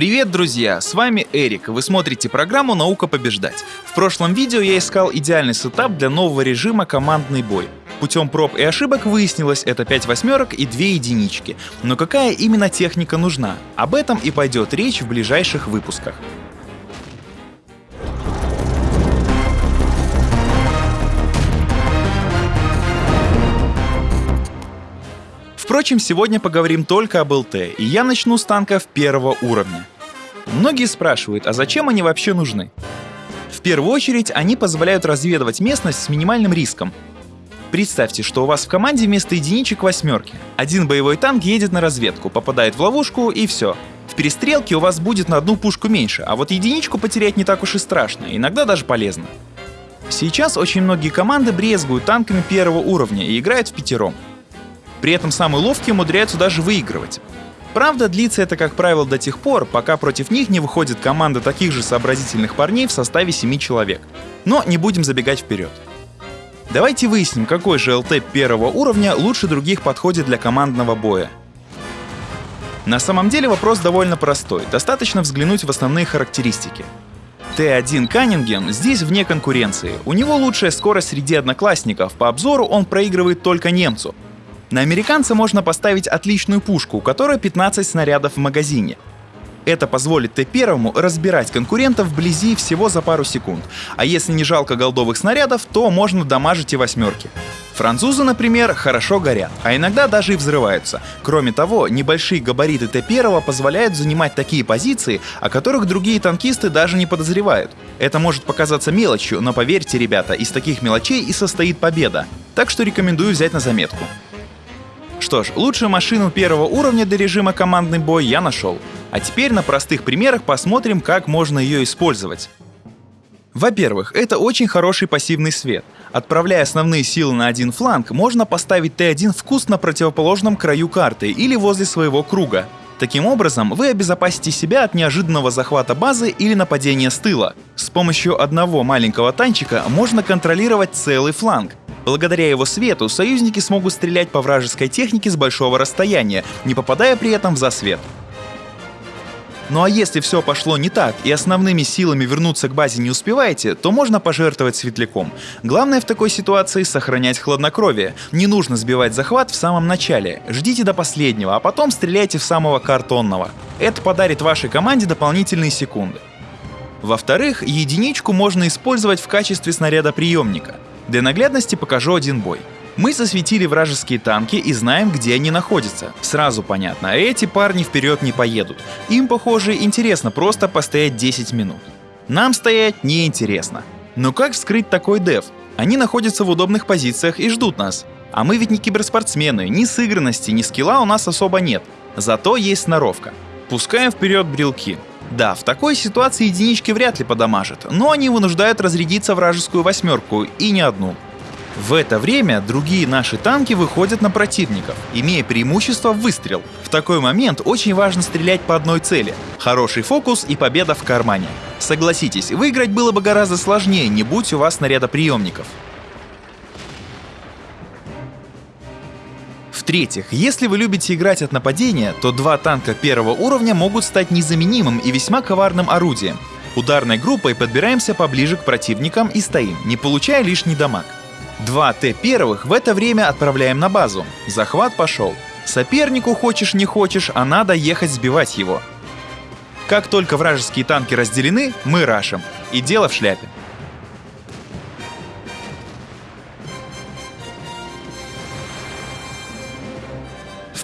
Привет, друзья! С вами Эрик, вы смотрите программу «Наука побеждать». В прошлом видео я искал идеальный сетап для нового режима «Командный бой». Путем проб и ошибок выяснилось, это 5 восьмерок и 2 единички. Но какая именно техника нужна? Об этом и пойдет речь в ближайших выпусках. Впрочем, сегодня поговорим только об ЛТ, и я начну с танков первого уровня. Многие спрашивают, а зачем они вообще нужны? В первую очередь, они позволяют разведывать местность с минимальным риском. Представьте, что у вас в команде вместо единичек восьмерки. Один боевой танк едет на разведку, попадает в ловушку и все. В перестрелке у вас будет на одну пушку меньше, а вот единичку потерять не так уж и страшно, иногда даже полезно. Сейчас очень многие команды брезгуют танками первого уровня и играют в пятером. При этом самые ловкие умудряются даже выигрывать. Правда, длится это, как правило, до тех пор, пока против них не выходит команда таких же сообразительных парней в составе 7 человек. Но не будем забегать вперед. Давайте выясним, какой же ЛТ первого уровня лучше других подходит для командного боя. На самом деле вопрос довольно простой, достаточно взглянуть в основные характеристики. Т1 Каннингем здесь вне конкуренции. У него лучшая скорость среди одноклассников, по обзору он проигрывает только немцу, на американца можно поставить отличную пушку, у которой 15 снарядов в магазине. Это позволит Т-1 разбирать конкурентов вблизи всего за пару секунд, а если не жалко голдовых снарядов, то можно дамажить и восьмерки. Французы, например, хорошо горят, а иногда даже и взрываются. Кроме того, небольшие габариты Т-1 позволяют занимать такие позиции, о которых другие танкисты даже не подозревают. Это может показаться мелочью, но поверьте, ребята, из таких мелочей и состоит победа. Так что рекомендую взять на заметку. Что ж, лучшую машину первого уровня для режима командный бой я нашел. А теперь на простых примерах посмотрим, как можно ее использовать. Во-первых, это очень хороший пассивный свет. Отправляя основные силы на один фланг, можно поставить Т1 в на противоположном краю карты или возле своего круга. Таким образом, вы обезопасите себя от неожиданного захвата базы или нападения с тыла. С помощью одного маленького танчика можно контролировать целый фланг, Благодаря его свету союзники смогут стрелять по вражеской технике с большого расстояния, не попадая при этом в засвет. Ну а если все пошло не так и основными силами вернуться к базе не успеваете, то можно пожертвовать светляком. Главное в такой ситуации сохранять хладнокровие. Не нужно сбивать захват в самом начале. Ждите до последнего, а потом стреляйте в самого картонного. Это подарит вашей команде дополнительные секунды. Во-вторых, единичку можно использовать в качестве снаряда приемника. Для наглядности покажу один бой. Мы засветили вражеские танки и знаем, где они находятся. Сразу понятно, а эти парни вперед не поедут. Им, похоже, интересно просто постоять 10 минут. Нам стоять неинтересно. Но как вскрыть такой дев? Они находятся в удобных позициях и ждут нас. А мы ведь не киберспортсмены, ни сыгранности, ни скилла у нас особо нет. Зато есть сноровка. Пускаем вперед брелки. Да, в такой ситуации единички вряд ли подамажат, но они вынуждают разрядиться вражескую восьмерку, и не одну. В это время другие наши танки выходят на противников, имея преимущество в выстрел. В такой момент очень важно стрелять по одной цели. Хороший фокус и победа в кармане. Согласитесь, выиграть было бы гораздо сложнее, не будь у вас снаряда приемников. В-третьих, если вы любите играть от нападения, то два танка первого уровня могут стать незаменимым и весьма коварным орудием. Ударной группой подбираемся поближе к противникам и стоим, не получая лишний дамаг. Два Т первых в это время отправляем на базу. Захват пошел. Сопернику хочешь не хочешь, а надо ехать сбивать его. Как только вражеские танки разделены, мы рашим. И дело в шляпе.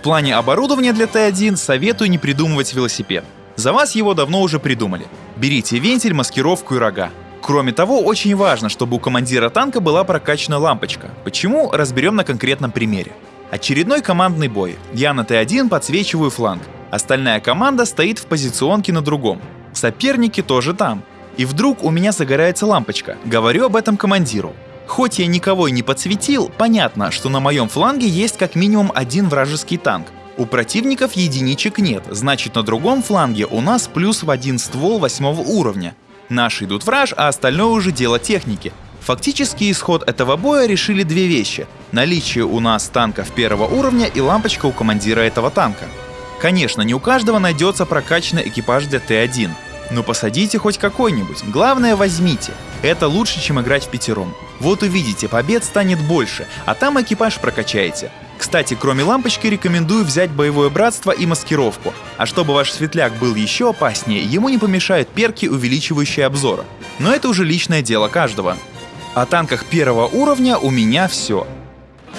Плане оборудования для Т1 советую не придумывать велосипед. За вас его давно уже придумали. Берите вентиль, маскировку и рога. Кроме того, очень важно, чтобы у командира танка была прокачана лампочка. Почему, разберем на конкретном примере. Очередной командный бой. Я на Т1 подсвечиваю фланг. Остальная команда стоит в позиционке на другом. Соперники тоже там. И вдруг у меня загорается лампочка. Говорю об этом командиру. Хоть я никого и не подсветил, понятно, что на моем фланге есть как минимум один вражеский танк. У противников единичек нет, значит на другом фланге у нас плюс в один ствол восьмого уровня. Наши идут в раж, а остальное уже дело техники. Фактически исход этого боя решили две вещи. Наличие у нас танков первого уровня и лампочка у командира этого танка. Конечно, не у каждого найдется прокачанный экипаж для Т1, но посадите хоть какой-нибудь, главное возьмите. Это лучше, чем играть в пятером. Вот увидите, побед станет больше, а там экипаж прокачаете. Кстати, кроме лампочки рекомендую взять боевое братство и маскировку. А чтобы ваш светляк был еще опаснее, ему не помешают перки, увеличивающие обзора. Но это уже личное дело каждого. О танках первого уровня у меня все.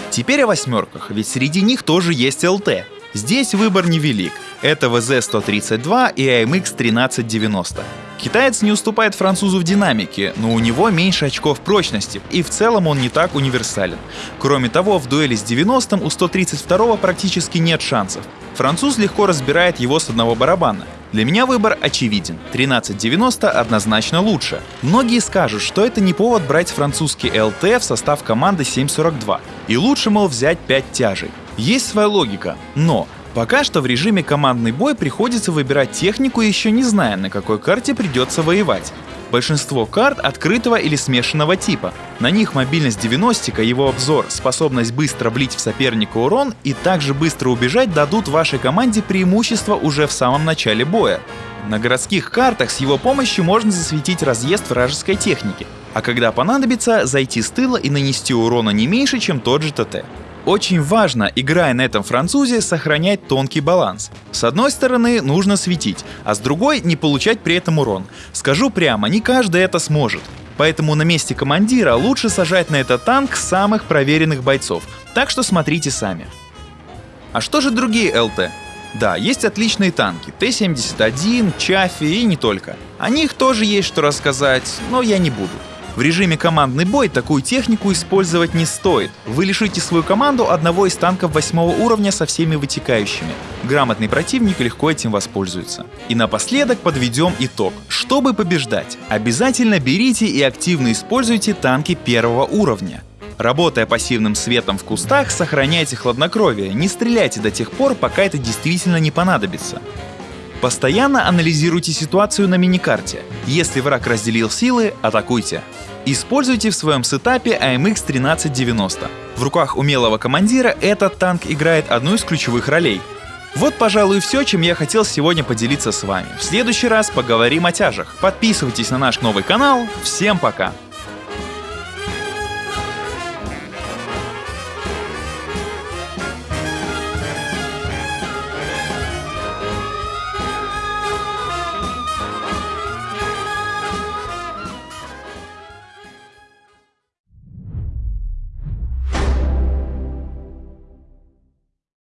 Теперь о восьмерках, ведь среди них тоже есть ЛТ. Здесь выбор невелик. Это ВЗ-132 и AMX 1390. Китаец не уступает французу в динамике, но у него меньше очков прочности, и в целом он не так универсален. Кроме того, в дуэли с 90-м у 132 практически нет шансов. Француз легко разбирает его с одного барабана. Для меня выбор очевиден. 1390 однозначно лучше. Многие скажут, что это не повод брать французский ЛТ в состав команды 742. И лучше, мол, взять 5 тяжей. Есть своя логика, но Пока что в режиме командный бой приходится выбирать технику, еще не зная, на какой карте придется воевать. Большинство карт открытого или смешанного типа. На них мобильность 90 его обзор, способность быстро влить в соперника урон и также быстро убежать дадут вашей команде преимущество уже в самом начале боя. На городских картах с его помощью можно засветить разъезд вражеской техники, а когда понадобится, зайти с тыла и нанести урона не меньше, чем тот же ТТ. Очень важно, играя на этом французе, сохранять тонкий баланс. С одной стороны, нужно светить, а с другой не получать при этом урон. Скажу прямо, не каждый это сможет. Поэтому на месте командира лучше сажать на этот танк самых проверенных бойцов, так что смотрите сами. А что же другие ЛТ? Да, есть отличные танки, Т-71, Чафи и не только. О них тоже есть что рассказать, но я не буду. В режиме командный бой такую технику использовать не стоит. Вы лишите свою команду одного из танков восьмого уровня со всеми вытекающими. Грамотный противник легко этим воспользуется. И напоследок подведем итог. Чтобы побеждать, обязательно берите и активно используйте танки первого уровня. Работая пассивным светом в кустах, сохраняйте хладнокровие, не стреляйте до тех пор, пока это действительно не понадобится. Постоянно анализируйте ситуацию на миникарте. Если враг разделил силы, атакуйте. Используйте в своем сетапе AMX 1390. В руках умелого командира этот танк играет одну из ключевых ролей. Вот, пожалуй, все, чем я хотел сегодня поделиться с вами. В следующий раз поговорим о тяжах. Подписывайтесь на наш новый канал. Всем пока!